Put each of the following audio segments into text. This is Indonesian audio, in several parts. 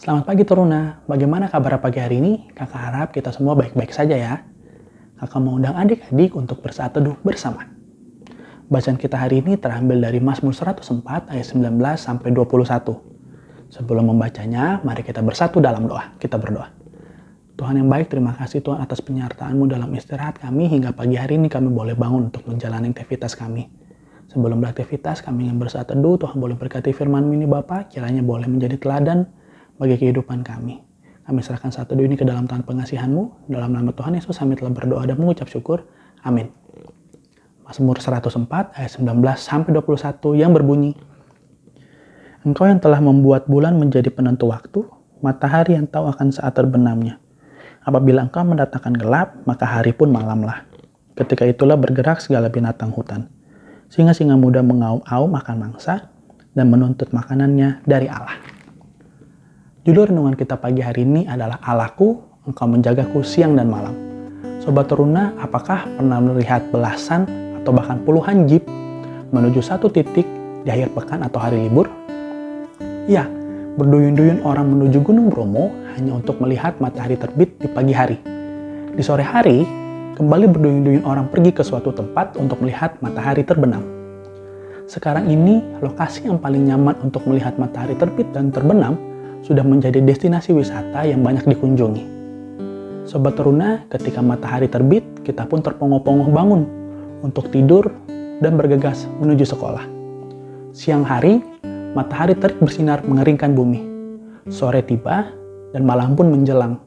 Selamat pagi Teruna, bagaimana kabar pagi hari ini? Kakak harap kita semua baik-baik saja ya. Kakak mau undang adik-adik untuk bersaat teduh bersama. Bacaan kita hari ini terambil dari Mazmur 104 ayat 19 sampai 21. Sebelum membacanya, mari kita bersatu dalam doa. Kita berdoa. Tuhan yang baik, terima kasih Tuhan atas penyertaan-Mu dalam istirahat kami hingga pagi hari ini kami boleh bangun untuk menjalani aktivitas kami. Sebelum beraktivitas, kami ingin bersaat teduh, Tuhan boleh berkati firman ini Bapak, kiranya boleh menjadi teladan bagi kehidupan kami. Kami serahkan satu ini ke dalam tangan pengasihan-Mu. Dalam nama Tuhan Yesus kami telah berdoa dan mengucap syukur. Amin. Mazmur 104 ayat 19 sampai 21 yang berbunyi Engkau yang telah membuat bulan menjadi penentu waktu, matahari yang tahu akan saat terbenamnya. Apabila engkau mendatangkan gelap, maka hari pun malamlah. Ketika itulah bergerak segala binatang hutan. Singa-singa muda mengaum-aum akan mangsa dan menuntut makanannya dari Allah. Judul renungan kita pagi hari ini adalah Allahku, Engkau menjagaku siang dan malam. Sobat Teruna, apakah pernah melihat belasan atau bahkan puluhan jeep menuju satu titik di akhir pekan atau hari libur? Ya, berduyun-duyun orang menuju Gunung Bromo hanya untuk melihat matahari terbit di pagi hari. Di sore hari, kembali berduyun-duyun orang pergi ke suatu tempat untuk melihat matahari terbenam. Sekarang ini, lokasi yang paling nyaman untuk melihat matahari terbit dan terbenam sudah menjadi destinasi wisata yang banyak dikunjungi. Sobat Teruna, ketika matahari terbit, kita pun terpongoh-pongoh bangun untuk tidur dan bergegas menuju sekolah. Siang hari, matahari terik bersinar mengeringkan bumi. Sore tiba, dan malam pun menjelang.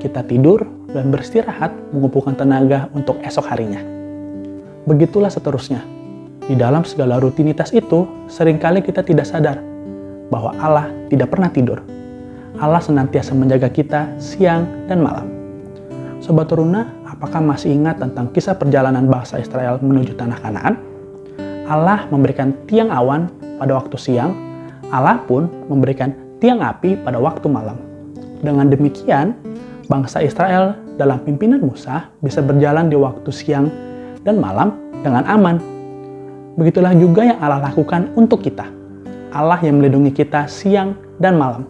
Kita tidur dan beristirahat mengumpulkan tenaga untuk esok harinya. Begitulah seterusnya. Di dalam segala rutinitas itu, sering kali kita tidak sadar bahwa Allah tidak pernah tidur. Allah senantiasa menjaga kita siang dan malam. Sobat Teruna, apakah masih ingat tentang kisah perjalanan bangsa Israel menuju tanah Kanaan? Allah memberikan tiang awan pada waktu siang, Allah pun memberikan tiang api pada waktu malam. Dengan demikian, bangsa Israel dalam pimpinan Musa bisa berjalan di waktu siang dan malam dengan aman. Begitulah juga yang Allah lakukan untuk kita. Allah yang melindungi kita siang dan malam.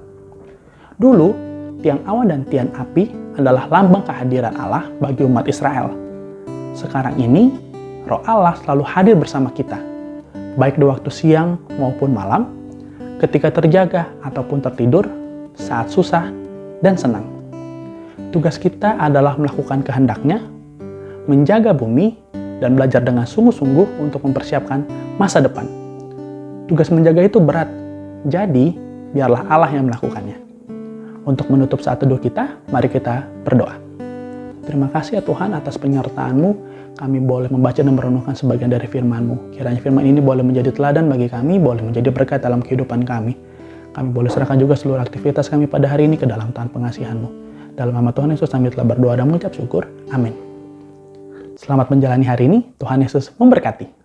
Dulu, tiang awan dan tiang api adalah lambang kehadiran Allah bagi umat Israel. Sekarang ini, roh Allah selalu hadir bersama kita, baik di waktu siang maupun malam, ketika terjaga ataupun tertidur, saat susah dan senang. Tugas kita adalah melakukan kehendaknya, menjaga bumi, dan belajar dengan sungguh-sungguh untuk mempersiapkan masa depan. Tugas menjaga itu berat, jadi biarlah Allah yang melakukannya. Untuk menutup saat teduh kita, mari kita berdoa. Terima kasih ya Tuhan atas penyertaan-Mu. Kami boleh membaca dan merenungkan sebagian dari firman-Mu. Kiranya firman ini boleh menjadi teladan bagi kami, boleh menjadi berkat dalam kehidupan kami. Kami boleh serahkan juga seluruh aktivitas kami pada hari ini ke dalam tangan pengasihan-Mu. Dalam nama Tuhan Yesus kami telah berdoa dan mengucap syukur. Amin. Selamat menjalani hari ini. Tuhan Yesus memberkati.